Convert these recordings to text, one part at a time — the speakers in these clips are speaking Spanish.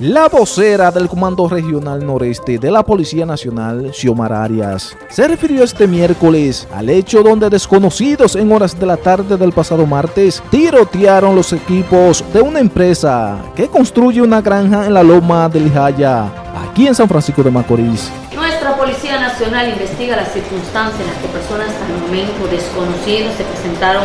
La vocera del Comando Regional Noreste de la Policía Nacional, Xiomara Arias, se refirió este miércoles al hecho donde desconocidos en horas de la tarde del pasado martes tirotearon los equipos de una empresa que construye una granja en la Loma del Jaya, aquí en San Francisco de Macorís. Nuestra Policía Nacional investiga las circunstancias en las que personas el momento desconocidos se presentaron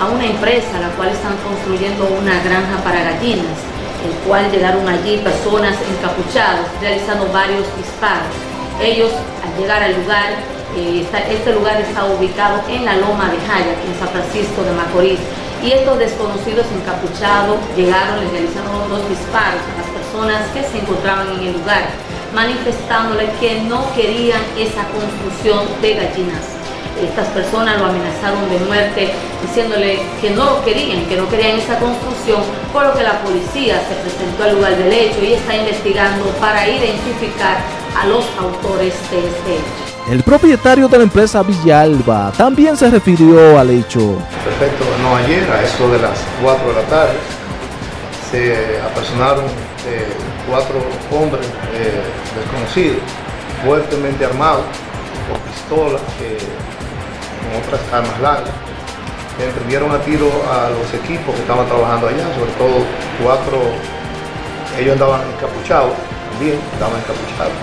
a una empresa a la cual están construyendo una granja para gallinas el cual llegaron allí personas encapuchadas realizando varios disparos. Ellos al llegar al lugar, eh, este lugar está ubicado en la Loma de Jaya, en San Francisco de Macorís, y estos desconocidos encapuchados llegaron y realizaron dos disparos a las personas que se encontraban en el lugar, manifestándole que no querían esa construcción de gallinas estas personas lo amenazaron de muerte, diciéndole que no lo querían, que no querían esa construcción, por lo que la policía se presentó al lugar del hecho y está investigando para identificar a los autores de este hecho. El propietario de la empresa Villalba también se refirió al hecho. Perfecto, no ayer, a eso de las 4 de la tarde, se apersonaron eh, cuatro hombres eh, desconocidos, fuertemente armados, con pistolas, con otras armas largas. Emprendieron a tiro a los equipos que estaban trabajando allá, sobre todo cuatro, ellos andaban encapuchados, también estaban encapuchados.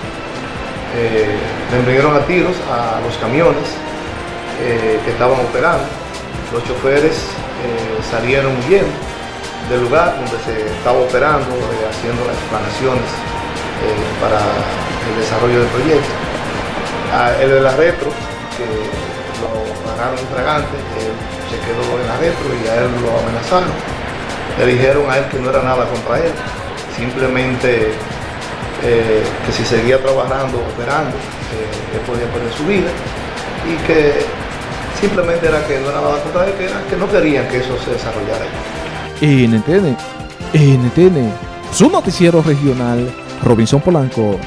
Eh, emprendieron a tiros a los camiones eh, que estaban operando. Los choferes eh, salieron huyendo del lugar donde se estaba operando, eh, haciendo las explanaciones para el desarrollo del proyecto. Ah, el de la retro, que lo agarraron fragante, él se quedó en adentro y a él lo amenazaron. Le dijeron a él que no era nada contra él, simplemente eh, que si seguía trabajando, operando, eh, él podía perder su vida y que simplemente era que no era nada contra él, que, era, que no querían que eso se desarrollara. NTN, NTN, su noticiero regional, Robinson Polanco.